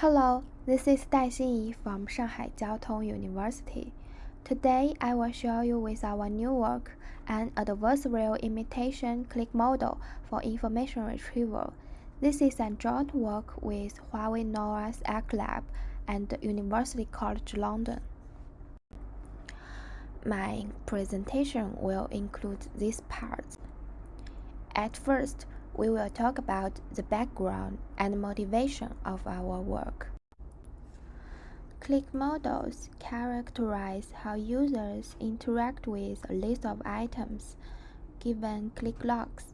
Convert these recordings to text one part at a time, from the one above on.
Hello, this is Dai Xinyi from Shanghai Jiao Tong University. Today I will show you with our new work an adversarial imitation click model for information retrieval. This is a joint work with Huawei Noah's Ark Lab and University College London. My presentation will include these parts. At first, we will talk about the background and motivation of our work. Click models characterize how users interact with a list of items given click logs,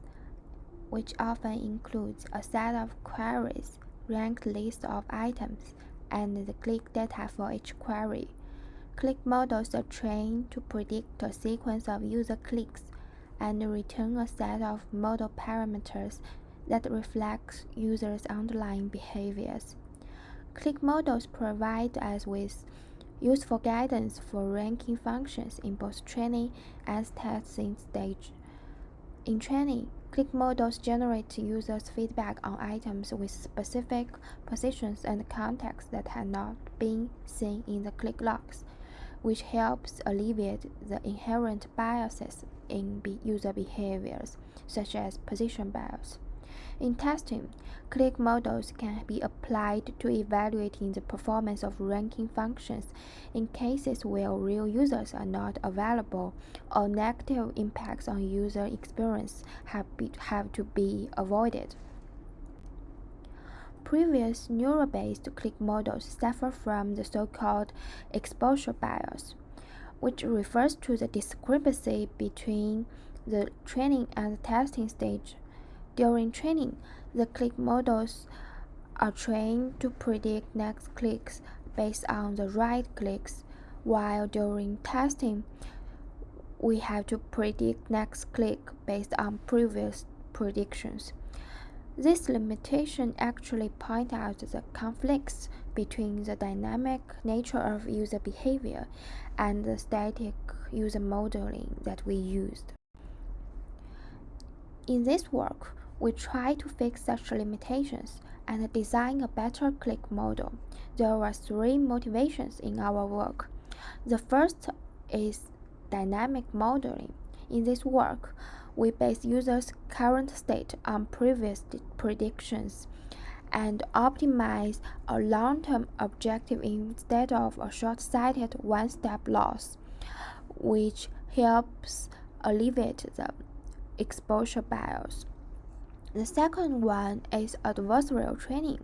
which often includes a set of queries, ranked list of items, and the click data for each query. Click models are trained to predict a sequence of user clicks and return a set of model parameters that reflect users' underlying behaviors. Click models provide us with useful guidance for ranking functions in both training and testing stage. In training, click models generate users' feedback on items with specific positions and contexts that had not been seen in the click logs, which helps alleviate the inherent biases in user behaviors, such as position bias. In testing, click models can be applied to evaluating the performance of ranking functions in cases where real users are not available or negative impacts on user experience have, be, have to be avoided. Previous neural-based click models suffer from the so-called exposure bias which refers to the discrepancy between the training and the testing stage. During training, the click models are trained to predict next clicks based on the right clicks, while during testing, we have to predict next click based on previous predictions. This limitation actually point out the conflicts between the dynamic nature of user behavior and the static user modeling that we used. In this work, we try to fix such limitations and design a better click model. There were three motivations in our work. The first is dynamic modeling. In this work, we base users' current state on previous predictions and optimize a long-term objective instead of a short-sighted one-step loss, which helps alleviate the exposure bias. The second one is adversarial training.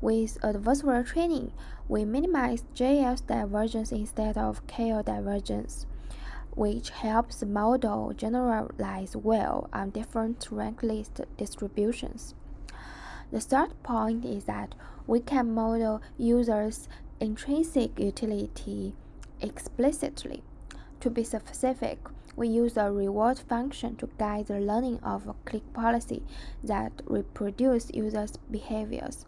With adversarial training, we minimize JS divergence instead of KL divergence which helps the model generalize well on different rank list distributions. The third point is that we can model users' intrinsic utility explicitly. To be specific, we use a reward function to guide the learning of a click policy that reproduce users' behaviors.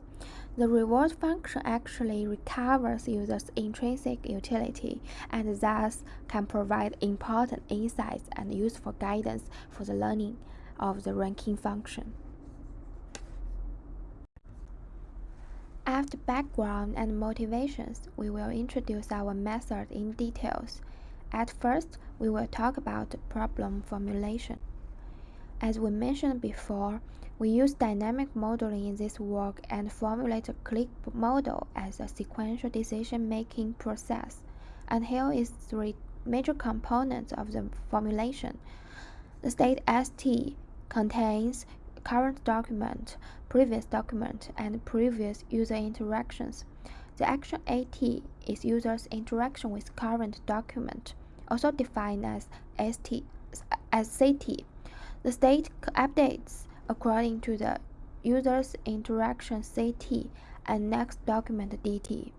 The reward function actually recovers users' intrinsic utility and thus can provide important insights and useful guidance for the learning of the ranking function. After background and motivations, we will introduce our method in details. At first, we will talk about problem formulation. As we mentioned before, we use dynamic modeling in this work and formulate a click model as a sequential decision-making process. And here is three major components of the formulation. The state ST contains current document, previous document, and previous user interactions. The action AT is user's interaction with current document, also defined as ST as CT. The state updates according to the user's interaction CT and next document DT.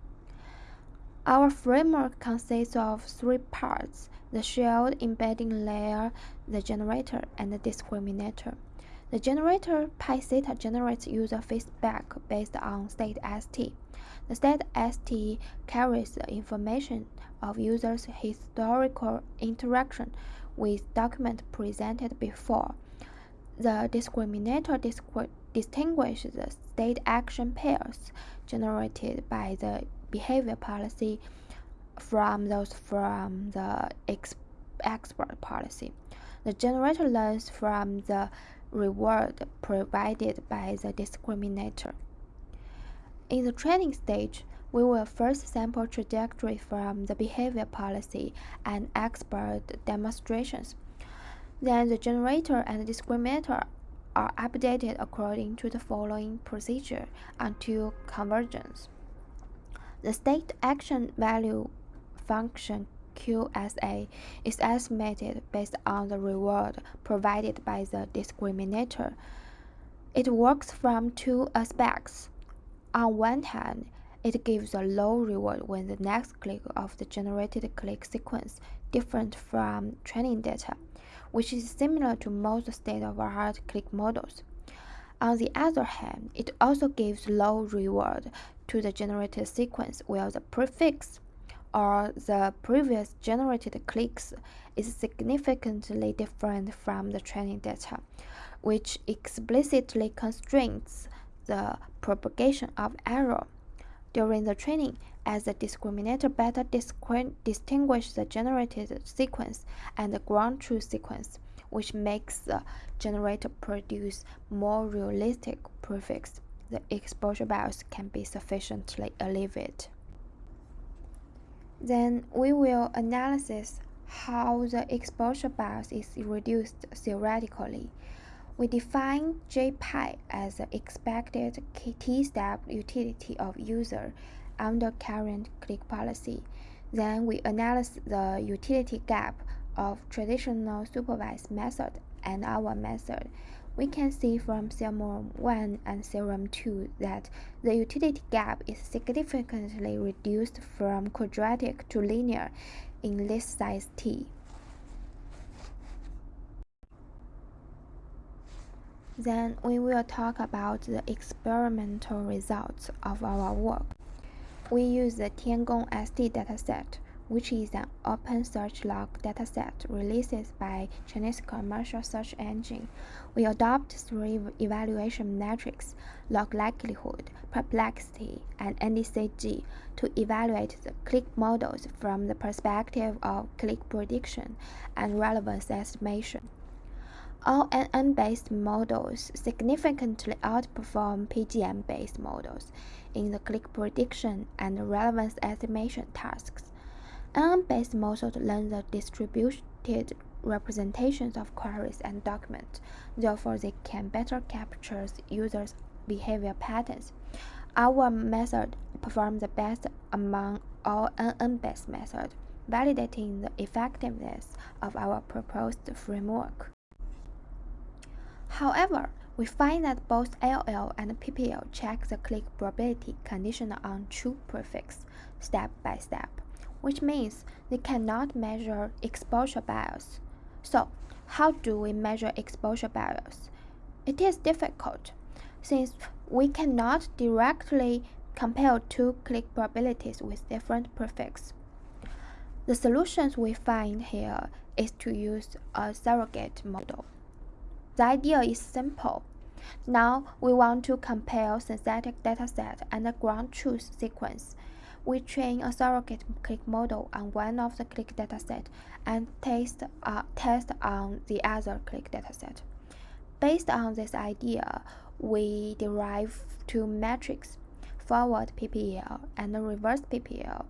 Our framework consists of three parts, the shared embedding layer, the generator, and the discriminator. The generator pi theta generates user feedback based on state ST. The state ST carries the information of users' historical interaction with document presented before the discriminator distinguishes the state action pairs generated by the behavior policy from those from the ex expert policy. The generator learns from the reward provided by the discriminator. In the training stage, we will first sample trajectory from the behavior policy and expert demonstrations. Then the generator and discriminator are updated according to the following procedure until convergence. The state action value function QSA is estimated based on the reward provided by the discriminator. It works from two aspects. On one hand, it gives a low reward when the next click of the generated click sequence different from training data which is similar to most state-of-the-art click models. On the other hand, it also gives low reward to the generated sequence where the prefix or the previous generated clicks is significantly different from the training data, which explicitly constrains the propagation of error. During the training, as the discriminator better distinguish the generated sequence and the ground truth sequence, which makes the generator produce more realistic prefix. The exposure bias can be sufficiently alleviated. Then we will analyze how the exposure bias is reduced theoretically. We define JPI as the expected T-step utility of user under current click policy. Then we analyze the utility gap of traditional supervised method and our method. We can see from theorem 1 and theorem 2 that the utility gap is significantly reduced from quadratic to linear in list size t. Then we will talk about the experimental results of our work. We use the Tiangong ST dataset, which is an open search log dataset released by Chinese commercial search engine. We adopt three evaluation metrics, log likelihood, perplexity, and NDCG to evaluate the click models from the perspective of click prediction and relevance estimation. All NN-based models significantly outperform PGM-based models in the click prediction and relevance estimation tasks. NN-based models learn the distributed representations of queries and documents, therefore they can better capture users' behavior patterns. Our method performs the best among all NN-based methods, validating the effectiveness of our proposed framework. However, we find that both LL and PPL check the click probability conditional on true prefix step by step, which means they cannot measure exposure bias. So, how do we measure exposure bias? It is difficult, since we cannot directly compare two click probabilities with different prefix. The solutions we find here is to use a surrogate model. The idea is simple. Now we want to compare synthetic dataset and the ground truth sequence. We train a surrogate click model on one of the click dataset and test, uh, test on the other click dataset. Based on this idea, we derive two metrics, forward PPL and reverse PPL.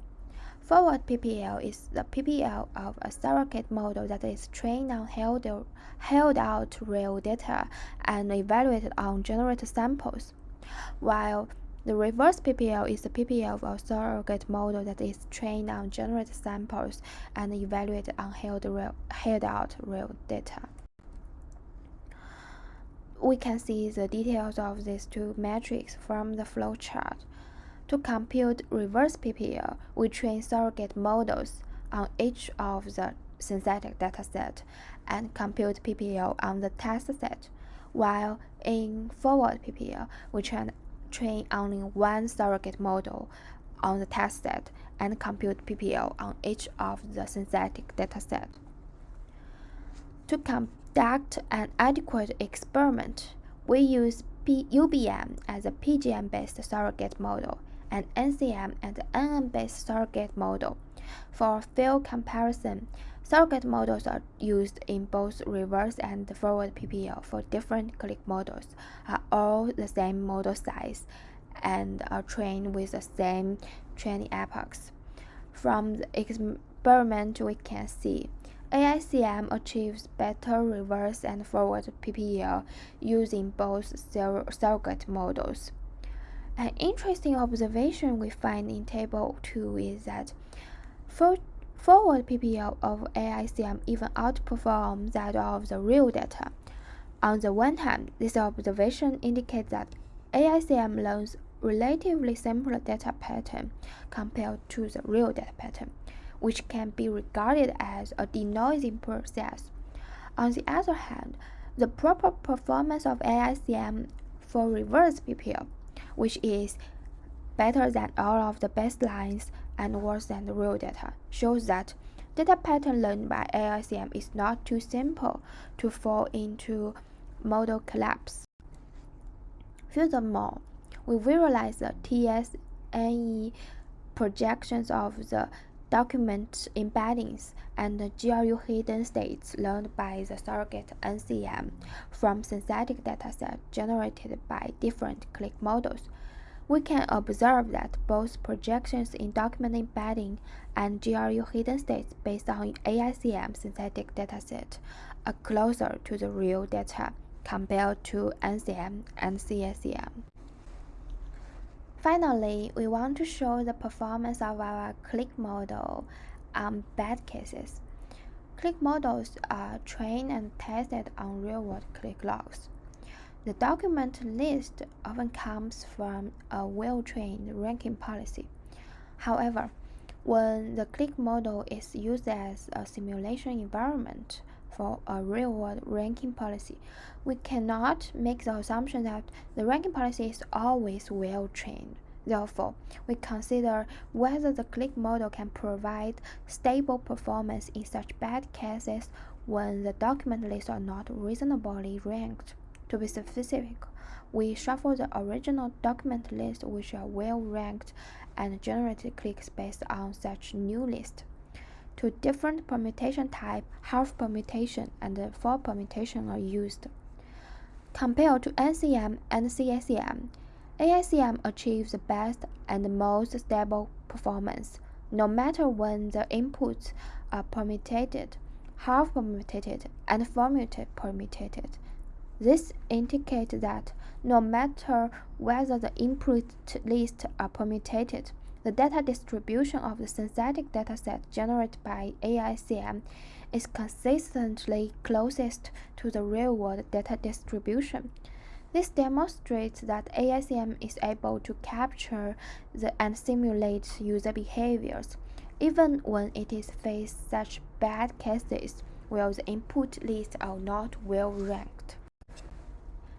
Forward PPL is the PPL of a surrogate model that is trained on held, held out real data and evaluated on generated samples, while the reverse PPL is the PPL of a surrogate model that is trained on generated samples and evaluated on held, real, held out real data. We can see the details of these two metrics from the flowchart. To compute reverse PPL, we train surrogate models on each of the synthetic dataset and compute PPL on the test set, while in forward PPL, we train, train only one surrogate model on the test set and compute PPL on each of the synthetic dataset. To conduct an adequate experiment, we use UBM as a PGM-based surrogate model and NCM and an NN-based surrogate model. For field comparison, surrogate models are used in both reverse and forward PPL for different click models, are all the same model size, and are trained with the same training epochs. From the experiment we can see AICM achieves better reverse and forward PPL using both surrogate models. An interesting observation we find in Table 2 is that for forward PPL of AICM even outperforms that of the real data. On the one hand, this observation indicates that AICM learns relatively simpler data pattern compared to the real data pattern which can be regarded as a denoising process. On the other hand, the proper performance of AICM for reverse PPL, which is better than all of the baselines and worse than the real data, shows that data pattern learned by AICM is not too simple to fall into model collapse. Furthermore, we visualize the TSNE projections of the document embeddings and GRU hidden states learned by the surrogate NCM from synthetic dataset generated by different click models. We can observe that both projections in document embedding and GRU hidden states based on AICM synthetic dataset are closer to the real data compared to NCM and CSCM. Finally, we want to show the performance of our click model on bad cases. Click models are trained and tested on real-world click logs. The document list often comes from a well-trained ranking policy. However, when the click model is used as a simulation environment for a real-world ranking policy, we cannot make the assumption that the ranking policy is always well-trained. Therefore, we consider whether the click model can provide stable performance in such bad cases when the document lists are not reasonably ranked. To be specific, we shuffle the original document list which are well ranked and generate clicks based on such new list. Two different permutation type, half permutation and full permutation are used. Compared to NCM and CSCM, AICM achieves the best and most stable performance, no matter when the inputs are permutated, half permutated, and full permutated. This indicates that no matter whether the input lists are permutated, the data distribution of the synthetic dataset generated by AICM is consistently closest to the real-world data distribution. This demonstrates that AICM is able to capture the, and simulate user behaviors, even when it is faced such bad cases where the input lists are not well ranked.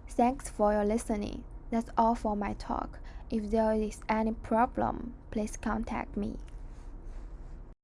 Thanks for your listening. That's all for my talk. If there is any problem, please contact me.